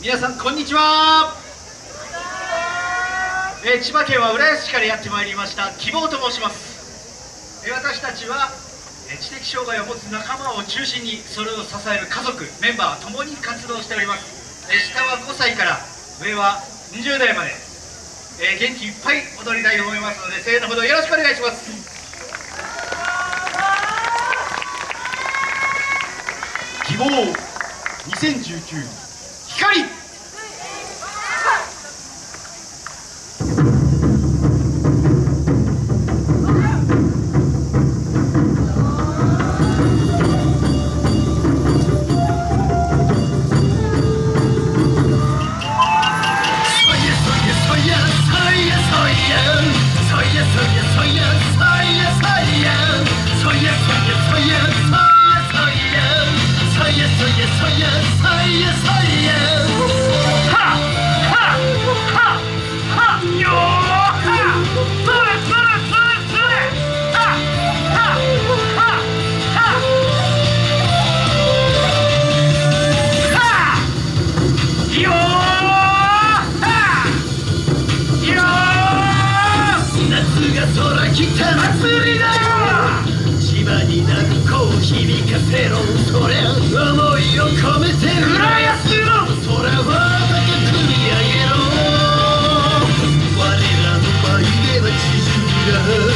皆さんこんにちは。えー千葉県は浦安市からやってまいりました希望と申します、えー私たちは、えー知的障害を持つ仲間を中心にそれを支える家族メンバーともに活動しております、えー下は5歳から上は20代まで、えー元気いっぱい踊りたいと思いますので声援のほどよろしくお願いします。希望2019が空来た祭りだよ千葉に泣くこう響かせろそりゃ思いを込めて浦安の空は高く見上げろ。我らの前では地中が。